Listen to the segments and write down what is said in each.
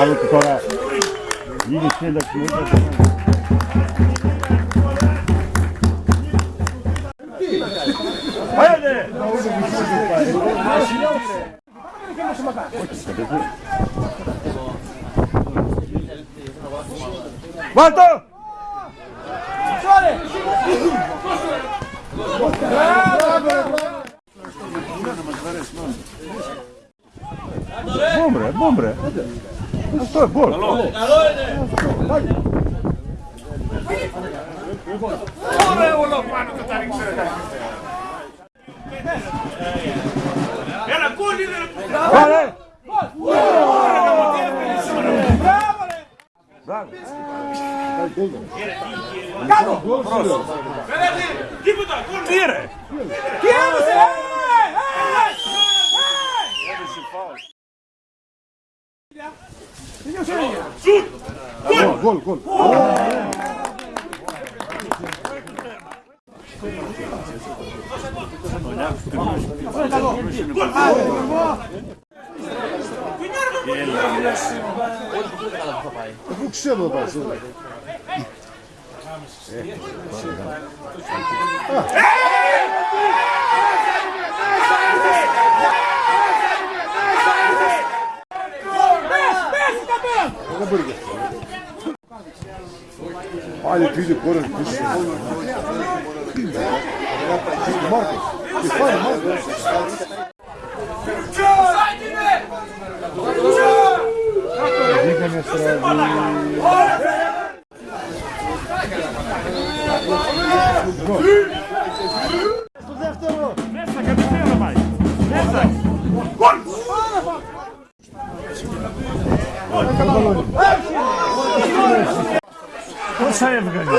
maluco toda enchendo aqui. Vai, André! Voltou! Smo Hajde! Malto! Bombre, bombre. To je bol. Vale. Bravo. Tire! Gol, gol, gol. Bu kişiye mi yaparsın? Aynı tüydü korun kuşu. Marcos. Fire, Marcos. Diga-me a Στο δεύτερο. Μέσα, κατευθείαν να πάει. Μέσα. Γκολ. Πόσα έβγαλε.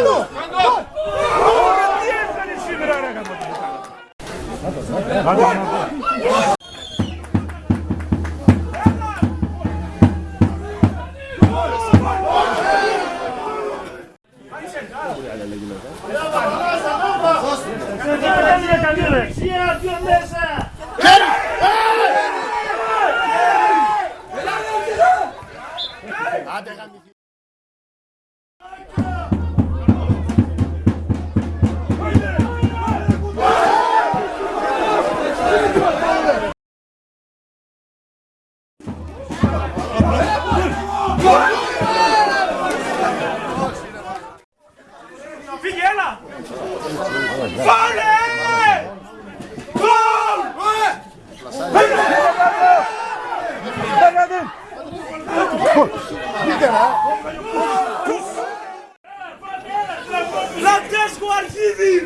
Τι έβγαλε σήμερα, ρε Saia de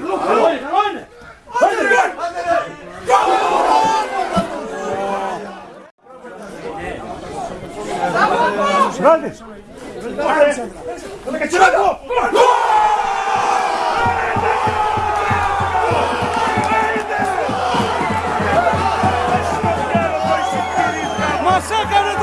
Archivi! Grandes! Massacre